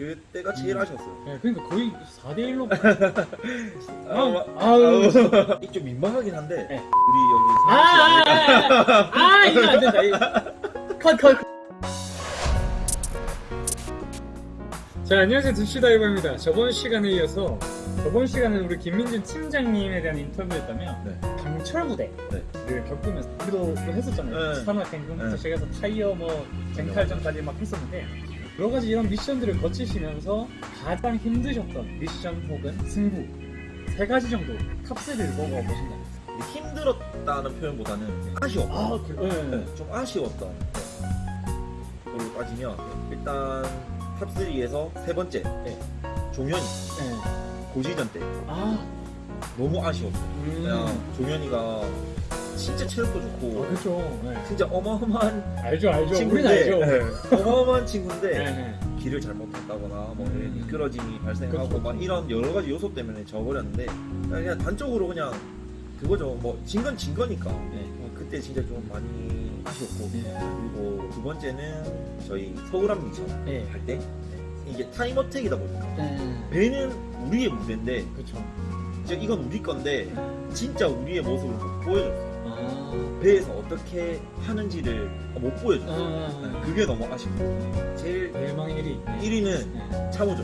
그때가 제일 음. 아쉬웠어요. 네, 그러니까 거의 4대1로 아, 아우. 이좀 민망하긴 한데 네. 우리 여기 아, 아, 아, 아, 아, 이거 안 된다. 이거. 컷, 컷. 컷. 자, 안녕하세요. 두시다이버입니다. 저번 시간에 이어서 저번 시간은 우리 김민준 팀장님에 대한 인터뷰였다면 네. 강철 부대를 네. 겪으면서 우리도 또 했었잖아요. 네. 산악 갱금부터 네. 시작해서 타이어 뭐 쟁탈전까지 막 했었는데 여러 가지 이런 미션들을 거치시면서 가장 힘드셨던 미션 혹은 승부 세 가지 정도 top 3를 먹어 보신다. 근데 힘들었다는 표현보다는 아쉬웠다. 아, 그, 네. 네, 좀 아쉬웠던 걸로 따지면 일단 top 3에서 세 번째 네. 종현이 네. 고지전 때 아, 너무 아쉬웠어. 음. 그냥 종현이가 진짜 체력도 아, 좋고 그렇죠. 네. 진짜 어마어마한 알죠, 알죠. 친구인데 알죠. 네, 어마어마한 친구인데 네, 네. 길을 잘못했다거나 뭐 음. 미끄러짐이 발생하고 그쵸, 막 그쵸. 이런 여러 가지 요소 때문에 져버렸는데 그냥 단적으로 그냥 그거죠 뭐 진 건 진 거니까 네. 어, 그때 진짜 좀 많이 아쉬웠고 네. 그리고 두 번째는 저희 서울함 미션 네. 할때 이게 타임어택이다 보니까 네. 배는 우리의 무대인데 그렇죠. 진짜 이건 우리 건데 진짜 우리의 모습을 못 보여줬어요 아, 배에서 어떻게 하는지를 못 보여줬어요 아, 네, 그게 너무 아쉽고 제일 대망의 1위. 1위는 네. 참호죠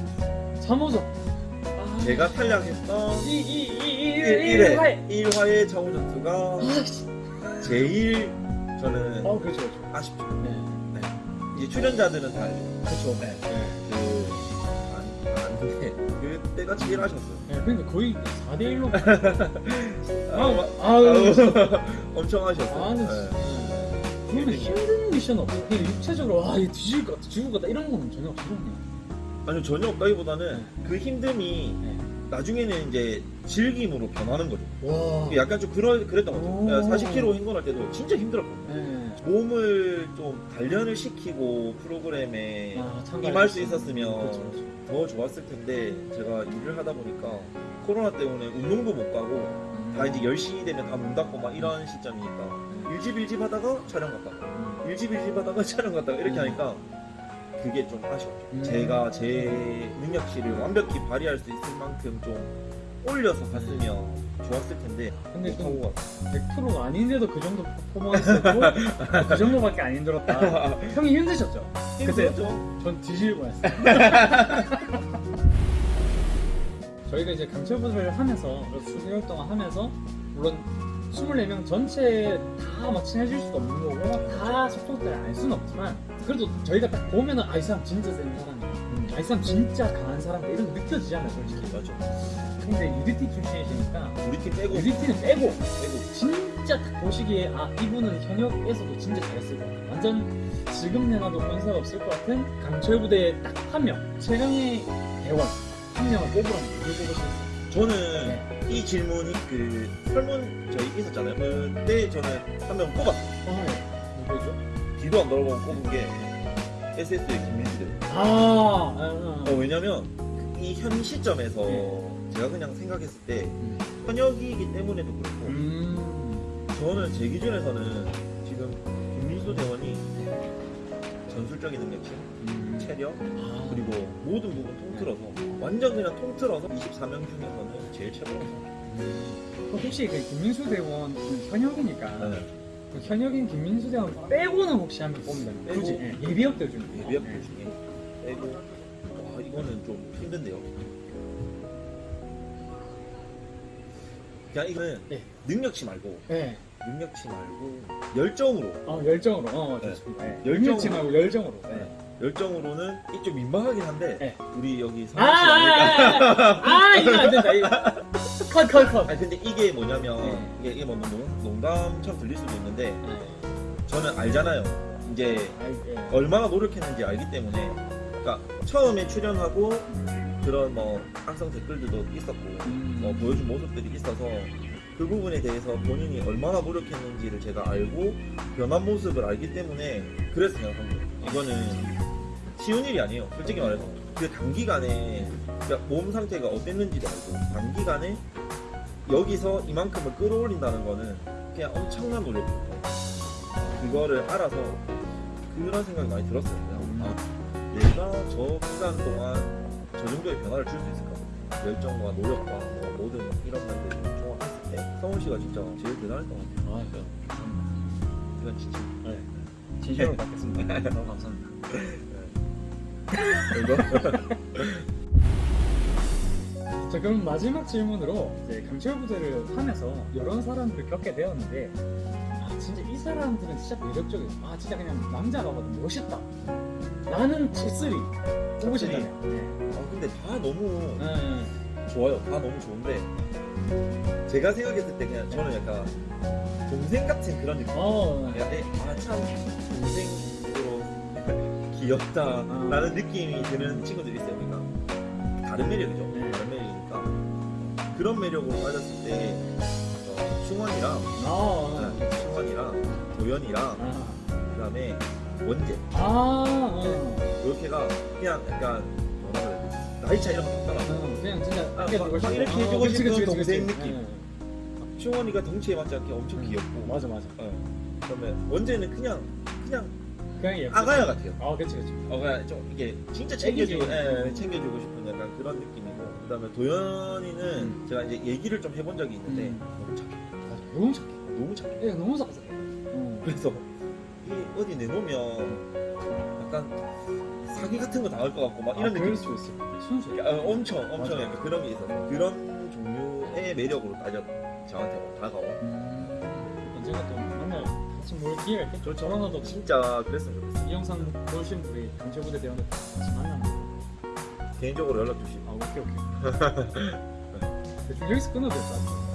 3호점. 아, 제가 탈락했던 이, 이, 이, 이, 1회, 1회. 1화의 창호 전투가 아, 씨. 제일 저는 어, 그렇죠, 그렇죠. 아쉽죠. 네. 이제 출연자들은 다 알죠. 그렇죠. 네. 네. 그, 안, 아는데, 그때가 제일 아쉬웠어요. 네, 그러니까 거의 4대1로. 아, 아우. 엄청 아쉬웠어요. 아, 근데 네. 진짜. 그러면 힘든 미션 없어요. 그냥 육체적으로, 아, 얘 뒤질 것 같다, 죽을 것 같다, 이런 거는 전혀 없으셨네요. 아니요, 전혀 없다기보다는 그 힘듦이 네. 나중에는 이제 즐김으로 변하는 거죠. 와. 약간 좀 그러, 그랬던 오. 거죠. 40km 행군할 때도 진짜 힘들었거든요. 네. 몸을 좀 단련을 시키고 프로그램에 아, 임할 수 있었으면 그렇죠, 그렇죠. 더 좋았을 텐데 제가 일을 하다 보니까 코로나 때문에 운동도 못 가고 다 이제 10시 되면 다 문 닫고 막 이런 시점이니까 일집 일집 하다가 촬영 갔다가 음. 일집 일집 하다가 촬영 갔다가 이렇게 음. 하니까 그게 좀 아쉬웠죠 음. 제가 제 능력치를 완벽히 발휘할 수 있을 만큼 좀 올려서 갔으면 좋았을 텐데 근데 좀 못하고 갔어요 100%가 아닌데도 그 정도 퍼포먼스고 그 정도밖에 안 힘들었다. 형이 힘드셨죠? 힘들었죠? 전 뒤질 뻔했어요. 저희가 이제 강철부를 하면서 수개월 동안 하면서 물론 24명 전체 다막 친해질 수도 없는 거고 다 소통들을 알 수는 없지만 그래도 저희가 딱 보면은 아 이 사람 진짜 센 사람 아이 사람 진짜 강한 사람이다 이런 거 느껴지잖아요 솔직히. 맞죠 근데 UDT 출신이시니까 팀 빼고. UDT는 빼고. 빼고. 진짜 딱 보시기에 아 이분은 현역에서도 진짜 잘했을 것 같아 완전 지금 내놔도 권세가 없을 것 같은 강철 부대의 딱한 명. 최강의 대원. 한 명을 뽑으라면 누굴 뽑으시겠어요? 저는 네. 이 질문이 그 설문 저희 있었잖아요. 그때 저는 한 명 뽑았어요. 아, 네. 누구죠? 뒤도 안 돌아보고 뽑은 게 SS의 김민수들 아, 아, 아. 어, 왜냐면 이 현 시점에서 네. 제가 그냥 생각했을 때 음. 현역이기 때문에도 그렇고 음. 저는 제 기준에서는 지금 김민수 대원이 전술적인 능력치, 음. 체력 아, 그리고 모든 부분 통틀어서 완전 그냥 통틀어서 24명 중에서는 제일 최고라고 생각해요. 음. 혹시 그 김민수 대원 그 현역이니까 네. 그 현역인 김민수 대원 빼고는 혹시 한명 뽑는다면 빼고. 굳이 예, 예비역들 중에 예비역들 네. 중에 빼고 와 이거는 좀 힘든데요. 그냥 이거는 네. 능력치 말고 네. 능력치 말고 열정으로 어, 열정으로. 어, 네. 좋습니다. 네. 열정으로. 열정치 말고 열정으로. 열정으로는 이좀 민망하긴 한데 네. 우리 여기 아, 성현 씨 아닐까? 아, 아, 아, 아, 이거 안 된다. 이거. 컷, 컷, 컷. 아니 근데 이게 뭐냐면 네. 이게, 이게 뭐 농- 농담처럼 들릴 수도 있는데 네. 저는 알잖아요. 이제 아이, 예. 얼마나 노력했는지 알기 때문에 그러니까 처음에 출연하고 그런 뭐 악성 댓글들도 있었고 음. 뭐 보여준 모습들이 있어서 그 부분에 대해서 본인이 얼마나 노력했는지를 제가 알고 변한 모습을 알기 때문에 그래서 생각한 거예요. 이거는 쉬운 일이 아니에요. 솔직히 말해서 그 단기간에 그러니까 몸 상태가 어땠는지도 알고 단기간에 여기서 이만큼을 끌어올린다는 거는 그냥 엄청난 노력이고 그거를 알아서 그런 생각이 많이 들었어요. 그냥 아, 내가 저 기간 동안 저 정도의 변화를 줄 수 있을까? 열정과 노력과 뭐 모든 이런 면들을 종합했을 때 성훈 씨가 진짜 제일 대단했던 것 같아요. 아, 네. 감사합니다. 이건 진짜. 네. 진심으로 받겠습니다. 너무 감사합니다. 이거? 자 그럼 마지막 질문으로 이제 강철 부대를 하면서 여러 사람들을 겪게 되었는데 아 진짜 이 사람들은 진짜 매력적이야. 아 진짜 그냥 남자가 봐도 멋있다. 나는 top 3 뽑으신다면. 네. 아 근데 다 너무 네. 좋아요. 다 너무 좋은데 제가 생각했을 때 그냥 저는 약간 동생 같은 그런 느낌. 어. 아참 동생으로 귀엽다라는 느낌이 드는 친구들이 있어요. 그러니까 다른 매력이죠. 네. 다른 매력이니까 그런 매력으로 빠졌을 때 어, 충원이랑 아. 네, 충원이랑 도연이랑 아. 그다음에 원재 아. 어. 이렇게가 그냥 약간 뭐라 그래야 되지? 나이 차이랑 없잖아. 어, 그냥 진짜 아, 막- 막. 이렇게 아, 해주고 그치, 싶은 그치, 그치, 동생 그치. 느낌. 네. 충원이가 덩치에 맞지 않게 엄청 음. 귀엽고 맞아 맞아. 어. 그다음에 원재는 그냥 그냥 그냥 예쁘. 아가야 같아요. 아 그치 그치. 어 그냥 좀 이게 진짜 챙겨주고 애기지. 예, 챙겨주고 싶은 약간 그런 느낌이고 그 다음에 도연이는 음. 제가 이제 얘기를 좀 해본 적이 있는데 음. 너무 착해 맞아. 너무 착해. 너무 착해 애가 너무 착해. 어. 그래서 이 어디 내놓으면 약간 사기 같은 거 당할 것 같고 막 이런 아, 느낌 그럴 수 있을 것 같아. 순수해. 아, 엄청 엄청 맞아. 약간 그런 게 있어서 그런 종류의 매력으로 따져 저한테 다가온 음, 언젠가 또 기회가 있겠죠. 저런어도 진짜 그랬으면 좋겠어요 이 영상 보신 분이 강철부대 대원들 같이 만나면 개인적으로 연락 주시고 아 오케이 오케이. 대충 여기서 끊어도 될것 같아.